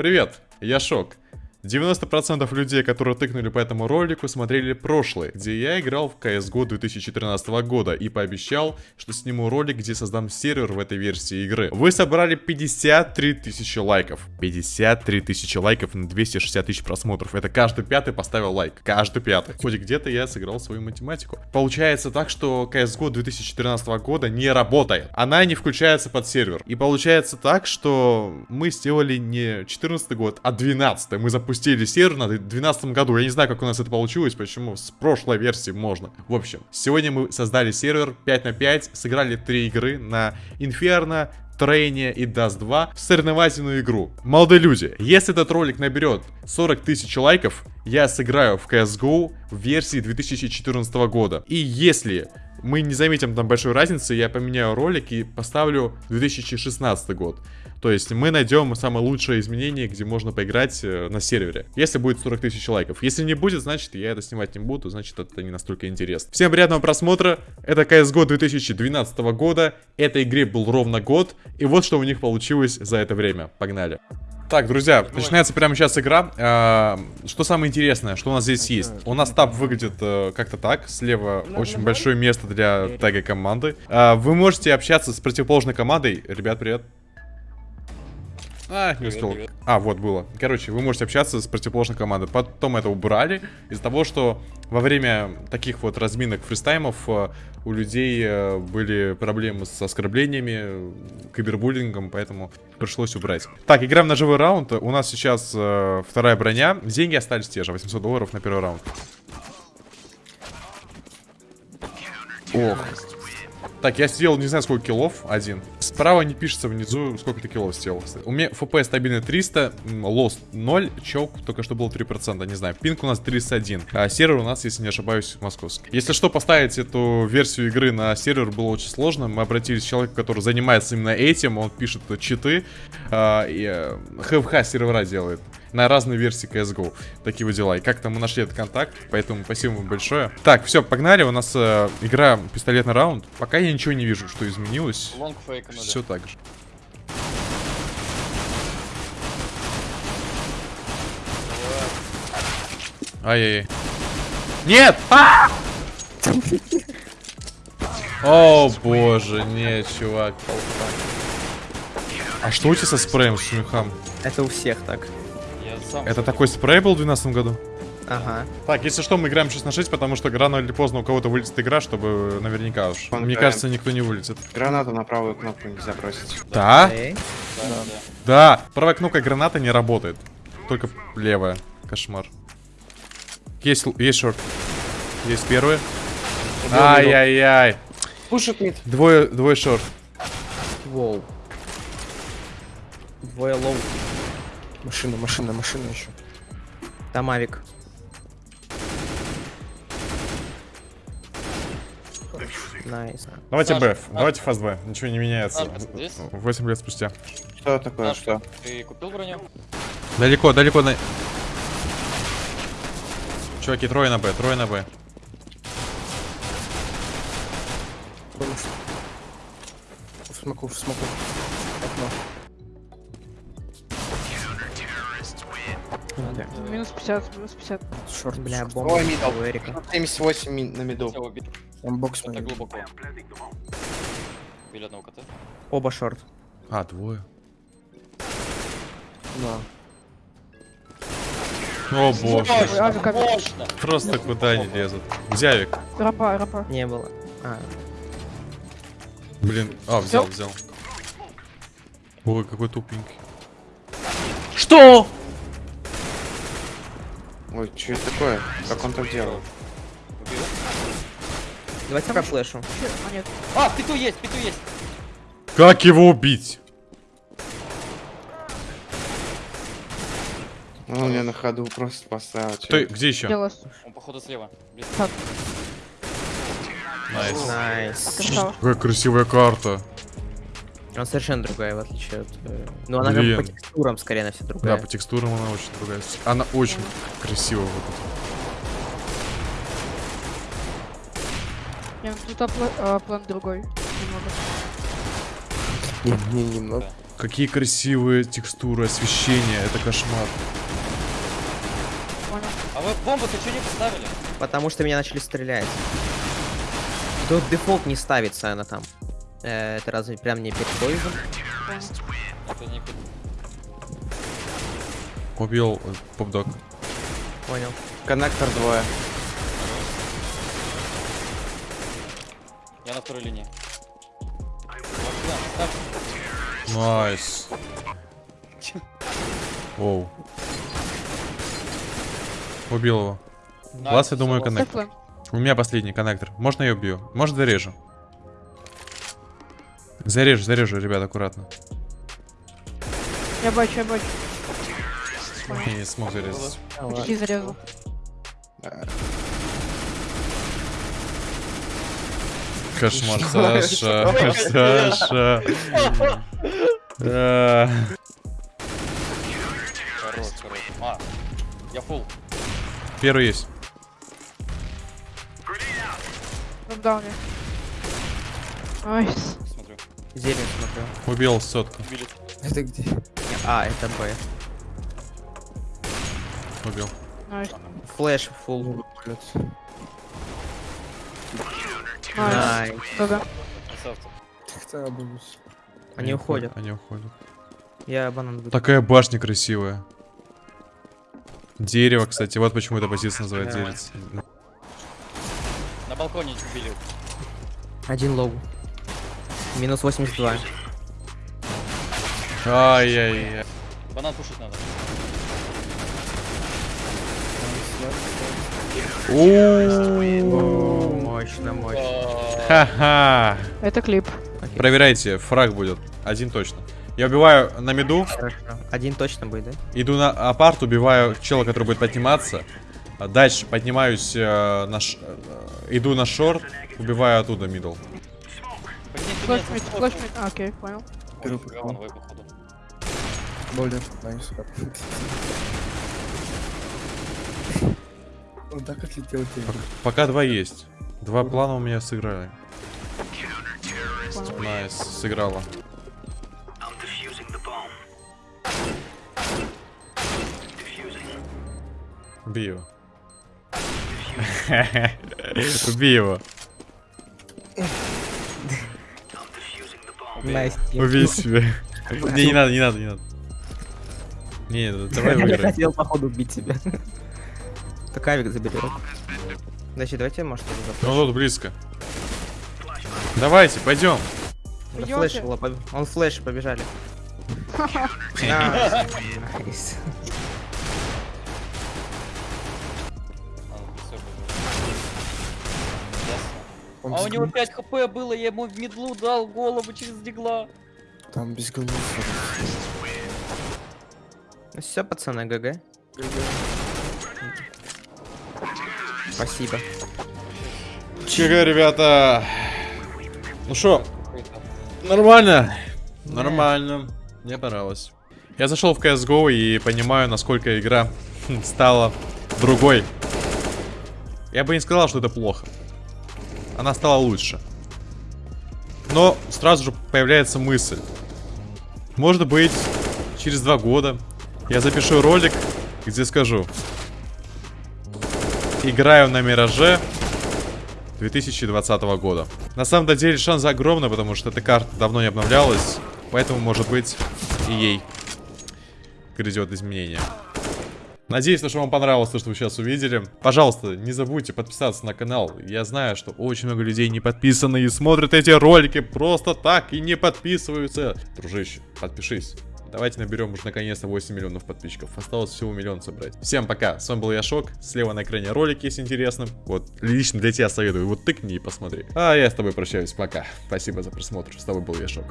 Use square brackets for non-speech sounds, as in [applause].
Привет, я Шок. 90% людей, которые тыкнули по этому ролику, смотрели прошлый, где я играл в CSGO 2014 года и пообещал, что сниму ролик, где создам сервер в этой версии игры. Вы собрали 53 тысячи лайков. 53 тысячи лайков на 260 тысяч просмотров. Это каждый пятый поставил лайк. Каждый пятый. Хоть где-то я сыграл свою математику. Получается так, что CSGO 2014 года не работает. Она не включается под сервер. И получается так, что мы сделали не 14 год, а 12 Мы запустили запустили сервер на 2012 году. Я не знаю, как у нас это получилось, почему с прошлой версии можно. В общем, сегодня мы создали сервер 5 на 5, сыграли 3 игры на Inferno, Трейне и Dust 2 в соревновательную игру. Молодые люди, если этот ролик наберет 40 тысяч лайков, я сыграю в CSGO в версии 2014 года. И если мы не заметим там большой разницы, я поменяю ролик и поставлю 2016 год. То есть мы найдем самое лучшее изменение, где можно поиграть э, на сервере. Если будет 40 тысяч лайков. Если не будет, значит я это снимать не буду, значит это не настолько интересно. Всем приятного просмотра. Это CSGO 2012 года. Этой игре был ровно год. И вот что у них получилось за это время. Погнали. Так, друзья, начинается прямо сейчас игра. А, что самое интересное, что у нас здесь есть? У нас таб выглядит э, как-то так. Слева очень большое место для тега команды. А, вы можете общаться с противоположной командой. Ребят, привет. А, не успел. А, вот было. Короче, вы можете общаться с противоположной командой. Потом это убрали из-за того, что во время таких вот разминок фристаймов э, у людей э, были проблемы с оскорблениями, кибербуллингом, поэтому пришлось убрать. Так, играем на живой раунд. У нас сейчас э, вторая броня. Деньги остались те же, 800 долларов на первый раунд. Ох. Так, я сделал не знаю сколько киллов, один. Справа не пишется внизу, сколько ты киллов сделал. У меня ФП стабильно 300, лост 0, чок только что был 3%, не знаю. Пинг у нас 31, а сервер у нас, если не ошибаюсь, московский. Если что, поставить эту версию игры на сервер было очень сложно. Мы обратились к человеку, который занимается именно этим, он пишет читы, а, и э, сервера делает на разные версии CSGO. Такие вот дела. И как-то мы нашли этот контакт, поэтому спасибо вам большое. Так, все, погнали. У нас э, игра пистолетный раунд. Пока я ничего не вижу, что изменилось. Все так же. Ай-яй-яй. Нет! А! О, боже, нет, чувак. А что у тебя со спреем, с шумихам? Это у всех так. Это такой спрей был в 2012 году? Ага. Так, если что, мы играем 6 на 6, потому что рано или поздно у кого-то вылетит игра, чтобы наверняка уж. Мне кажется, никто не вылетит. Гранату на правую кнопку нельзя бросить. Да? Да, да. да. правая кнопка граната не работает. Только левая. Кошмар. Есть, есть short. Есть первый. Ай-яй-яй. Пушит mid. Двое, двое short. Wow. Двое low. Машина, машина, машина еще. Там авик. Nice. Давайте B, давайте fast B. Ничего не меняется. 8 лет спустя. Что такое, Саш, что? Ты купил броню? Далеко, далеко на... Чуваки, трое на Б, трое на Б. Смоку, смоку. Окно. Да. Минус 50, минус 50. Шорт, бля, бомба. Ой, мидл. Эрика. 78 ми- на миду. Там бокс Это мой. глубоко. Били одного кота. Оба шорт. А, двое. Да. О боже. Можно! Просто куда они лезут. Авик? Рапа, рапа. Не было. А, Блин. А, взял, взял. Ой, какой тупенький. Что? Ой, что это такое? Как он так делал? Убил. Давайте пока флешу. А, нет. А, пету есть, пету есть! Как его убить? Ну, он меня на ходу просто поставил. Кто, где еще? Он походу слева. Nice. Nice. Какая красивая карта. Он совершенно другая, в отличие от... э, Ну, она как Блин. по текстурам скорее, она вся Да, другая. по текстурам она очень другая. Она очень красивая вот Нет, тут а, пла- а, план другой. Немного. Не, не, немного. Какие красивые текстуры, освещение, это кошмар. Понял. А вы бомбу-то что не поставили? Потому что меня начали стрелять. Тут дефолт не ставится она там. Э, это разве прям не перед поездом? Это не Убил э, popdog. Понял. Коннектор двое. Я на второй линии. Nice. Oh. Убил его. Last, я думаю, коннектор. У меня последний коннектор. Можно я убью? Может зарежу? Зарежу, зарежу, ребят, аккуратно. Я бачу, я бачу. Я не смог зарезать. Почти зарезал. Кошмар, Саша. Саша. А, я фул. Первый есть. В дауне. Nice. Смотрю. Зелень смотрю. Убил сотку. Убили. Это где? А, это Б. Убил. Flash full. Nice. Nice. Они уходят. Они уходят. Я банан буду. Такая башня красивая. Дерево, кстати. Вот почему эта позиция называется дерец. На балконе убили. Один low. Минус 82. Ай-яй-яй. Банан пушить надо. О, мощно, мощно. Ха-ха. Это клип. Проверяйте, фраг будет. Один точно. Я убиваю на миду, Хорошо. Один точно будет, да? иду на апарт, убиваю чела, который будет подниматься. Дальше поднимаюсь э, на ш- э, иду на шорт, убиваю оттуда мидл. Поднимите Флэш меня, мид, за флэш спорт. мид. А, окей, понял. Ой, говновой, походу. Более, найс. Он так отлетел тебе. Пока два есть. Два плана у меня сыграли. Найс, сыграла. Убей его. [laughs] Убей его. Nice. Убей себя. Не, не надо, не надо, не надо. Не, не, давай Я хотел, походу, убить тебя. [laughs] Так авик заберет. Значит, давайте, может, его Ну тут близко. Давайте, пойдем. Идёте? flash, он flash, побежали. [laughs] Nice. [laughs] Он А у него гол- 5 хп было, я ему в медлу дал голову через дигла. Там без голов. Ну все, пацаны, GG. Спасибо. Чего, ребята? Ну что, нормально. Нормально. Мне понравилось. Я зашел в CSGO и понимаю, насколько игра [laughs] стала другой. Я бы не сказал, что это плохо. Она стала лучше. Но сразу же появляется мысль. Может быть, через два года я запишу ролик, где скажу. Играю на Мираже 2020 года. На самом деле шанс огромный, потому что эта карта давно не обновлялась. Поэтому, может быть, и ей грядет изменение. Надеюсь, что вам понравилось то, что вы сейчас увидели. Пожалуйста, не забудьте подписаться на канал. Я знаю, что очень много людей не подписаны и смотрят эти ролики просто так и не подписываются. Дружище, подпишись. Давайте наберем уже наконец-то 8 миллионов подписчиков. Осталось всего миллион собрать. Всем пока. С вами был я Шок. Слева на экране ролик, если интересно. Вот, лично для тебя советую. Вот тыкни и посмотри. А я с тобой прощаюсь. Пока. Спасибо за просмотр. С тобой был я Шок.